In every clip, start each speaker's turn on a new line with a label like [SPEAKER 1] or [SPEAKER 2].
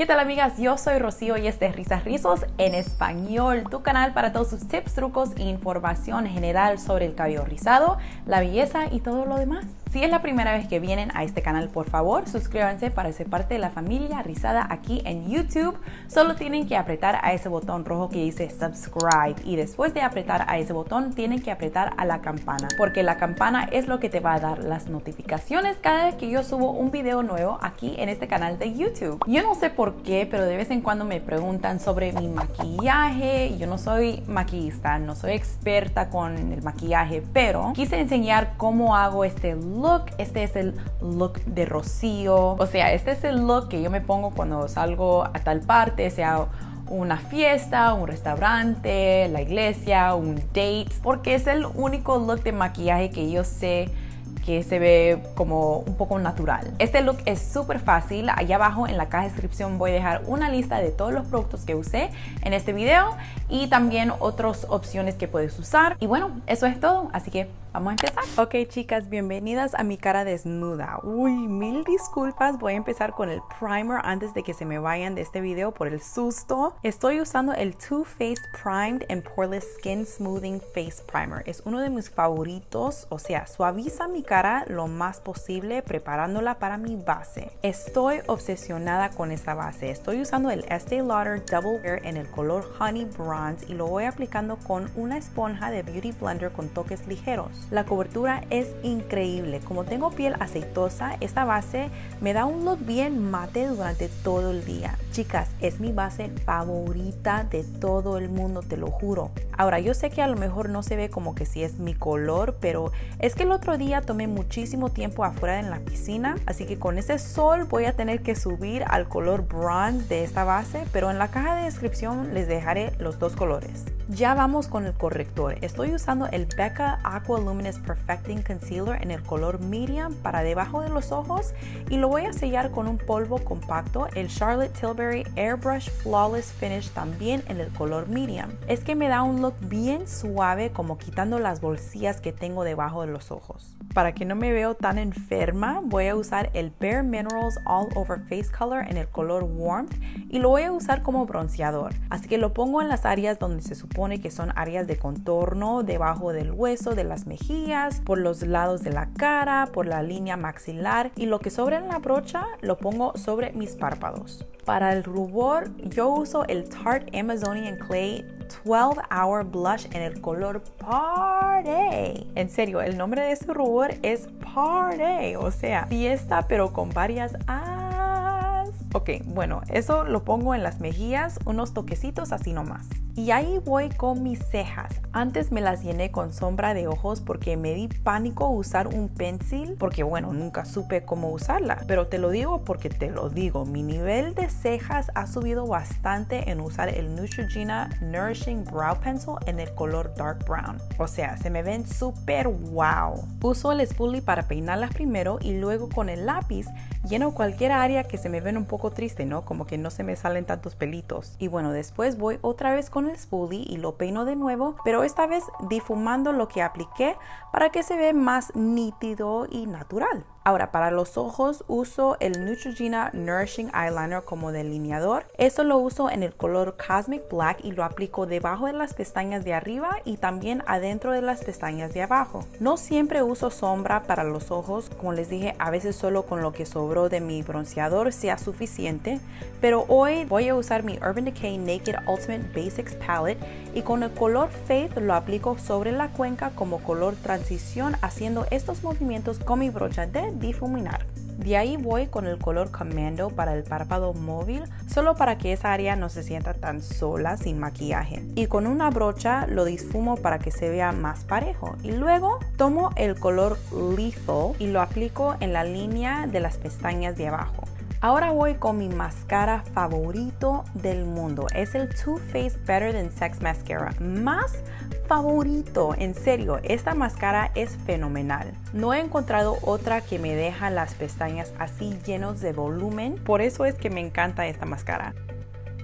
[SPEAKER 1] ¿Qué tal amigas? Yo soy Rocío y este es Risas Rizos en español, tu canal para todos sus tips, trucos e información general sobre el cabello rizado, la belleza y todo lo demás. Si es la primera vez que vienen a este canal, por favor, suscríbanse para ser parte de la familia rizada aquí en YouTube. Solo tienen que apretar a ese botón rojo que dice subscribe y después de apretar a ese botón tienen que apretar a la campana porque la campana es lo que te va a dar las notificaciones cada vez que yo subo un video nuevo aquí en este canal de YouTube. Yo no sé por qué, pero de vez en cuando me preguntan sobre mi maquillaje. Yo no soy maquillista, no soy experta con el maquillaje, pero quise enseñar cómo hago este look. Este es el look de Rocío. O sea, este es el look que yo me pongo cuando salgo a tal parte, sea una fiesta, un restaurante, la iglesia, un date, porque es el único look de maquillaje que yo sé que se ve como un poco natural. Este look es súper fácil. Allá abajo en la caja de descripción voy a dejar una lista de todos los productos que usé en este video y también otras opciones que puedes usar. Y bueno, eso es todo. Así que Vamos a empezar. Ok, chicas, bienvenidas a mi cara desnuda. Uy, mil disculpas. Voy a empezar con el primer antes de que se me vayan de este video por el susto. Estoy usando el Too Faced Primed and Poreless Skin Smoothing Face Primer. Es uno de mis favoritos, o sea, suaviza mi cara lo más posible preparándola para mi base. Estoy obsesionada con esta base. Estoy usando el Estee Lauder Double Wear en el color Honey Bronze y lo voy aplicando con una esponja de Beauty Blender con toques ligeros. La cobertura es increíble. Como tengo piel aceitosa, esta base me da un look bien mate durante todo el día. Chicas, es mi base favorita de todo el mundo, te lo juro. Ahora, yo sé que a lo mejor no se ve como que si es mi color, pero es que el otro día tomé muchísimo tiempo afuera en la piscina, así que con ese sol voy a tener que subir al color bronze de esta base, pero en la caja de descripción les dejaré los dos colores. Ya vamos con el corrector. Estoy usando el Becca Aqua Luminous Perfecting Concealer en el color medium para debajo de los ojos y lo voy a sellar con un polvo compacto, el Charlotte Tilbury Airbrush Flawless Finish también en el color medium. Es que me da un look bien suave como quitando las bolsillas que tengo debajo de los ojos. Para que no me veo tan enferma, voy a usar el Bare Minerals All Over Face Color en el color Warmth y lo voy a usar como bronceador. Así que lo pongo en las áreas donde se supone que son áreas de contorno, debajo del hueso, de las mejillas, por los lados de la cara, por la línea maxilar y lo que sobra en la brocha lo pongo sobre mis párpados. Para el rubor yo uso el Tarte Amazonian Clay 12 Hour Blush en el color Party. En serio, el nombre de este rubor es Party, o sea, fiesta pero con varias Ok, bueno, eso lo pongo en las mejillas, unos toquecitos así nomás. Y ahí voy con mis cejas. Antes me las llené con sombra de ojos porque me di pánico usar un pencil porque bueno, nunca supe cómo usarla. Pero te lo digo porque te lo digo, mi nivel de cejas ha subido bastante en usar el Neutrogena Nourishing Brow Pencil en el color Dark Brown. O sea, se me ven súper wow. Uso el spoolie para peinarlas primero y luego con el lápiz lleno cualquier área que se me ven un poco triste, ¿no? Como que no se me salen tantos pelitos. Y bueno, después voy otra vez con el spoolie y lo peino de nuevo, pero esta vez difumando lo que apliqué para que se vea más nítido y natural. Ahora, para los ojos uso el Neutrogena Nourishing Eyeliner como delineador. Esto lo uso en el color Cosmic Black y lo aplico debajo de las pestañas de arriba y también adentro de las pestañas de abajo. No siempre uso sombra para los ojos, como les dije, a veces solo con lo que sobró de mi bronceador sea suficiente, pero hoy voy a usar mi Urban Decay Naked Ultimate Basics Palette y con el color Faith lo aplico sobre la cuenca como color transición haciendo estos movimientos con mi brocha de difuminar. De ahí voy con el color Commando para el párpado móvil, solo para que esa área no se sienta tan sola sin maquillaje. Y con una brocha lo difumo para que se vea más parejo. Y luego tomo el color Lethal y lo aplico en la línea de las pestañas de abajo. Ahora voy con mi mascara favorito del mundo. Es el Too Faced Better Than Sex Mascara. Más favorito, en serio, esta máscara es fenomenal. No he encontrado otra que me deja las pestañas así llenos de volumen. Por eso es que me encanta esta máscara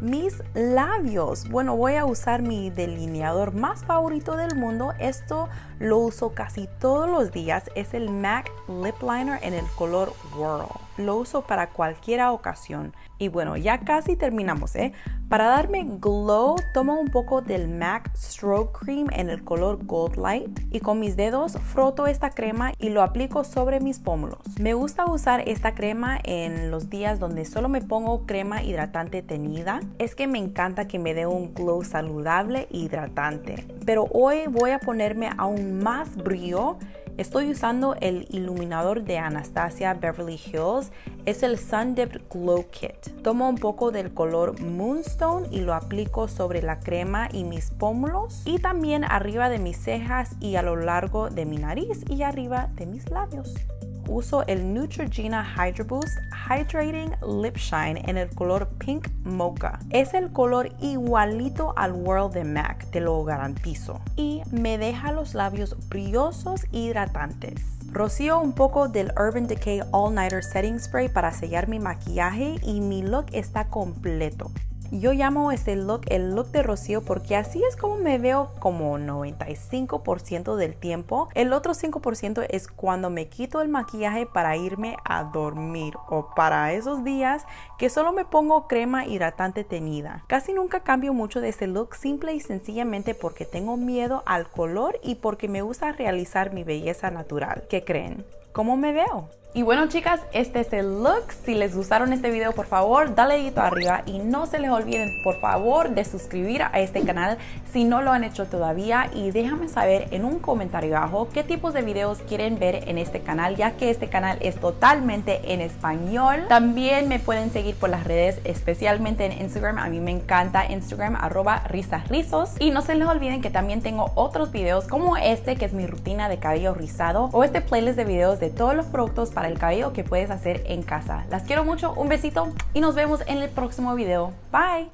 [SPEAKER 1] mis labios. Bueno, voy a usar mi delineador más favorito del mundo. Esto lo uso casi todos los días. Es el MAC Lip Liner en el color Whirl. Lo uso para cualquier ocasión. Y bueno, ya casi terminamos, ¿eh? Para darme glow, tomo un poco del MAC Stroke Cream en el color Gold Light y con mis dedos froto esta crema y lo aplico sobre mis pómulos. Me gusta usar esta crema en los días donde solo me pongo crema hidratante teñida. Es que me encanta que me dé un glow saludable e hidratante. Pero hoy voy a ponerme aún más brillo Estoy usando el iluminador de Anastasia Beverly Hills. Es el Sun Dipped Glow Kit. Tomo un poco del color Moonstone y lo aplico sobre la crema y mis pómulos y también arriba de mis cejas y a lo largo de mi nariz y arriba de mis labios uso el Neutrogena Hydro Boost Hydrating Lip Shine en el color Pink Mocha. Es el color igualito al World de MAC, te lo garantizo. Y me deja los labios brillosos e hidratantes. Rocío un poco del Urban Decay All Nighter Setting Spray para sellar mi maquillaje y mi look está completo. Yo llamo este look el look de Rocío porque así es como me veo como 95% del tiempo. El otro 5% es cuando me quito el maquillaje para irme a dormir o para esos días que solo me pongo crema hidratante teñida. Casi nunca cambio mucho de este look simple y sencillamente porque tengo miedo al color y porque me gusta realizar mi belleza natural. ¿Qué creen? ¿Cómo me veo? Y bueno chicas, este es el look. Si les gustaron este video, por favor, dale dedito arriba y no se les olviden, por favor, de suscribir a este canal si no lo han hecho todavía y déjame saber en un comentario abajo qué tipos de videos quieren ver en este canal, ya que este canal es totalmente en español. También me pueden seguir por las redes, especialmente en Instagram. A mí me encanta Instagram, arroba risasrizos. Y no se les olviden que también tengo otros videos como este, que es mi rutina de cabello rizado, o este playlist de videos de todos los productos para el cabello que puedes hacer en casa. Las quiero mucho, un besito y nos vemos en el próximo video. Bye.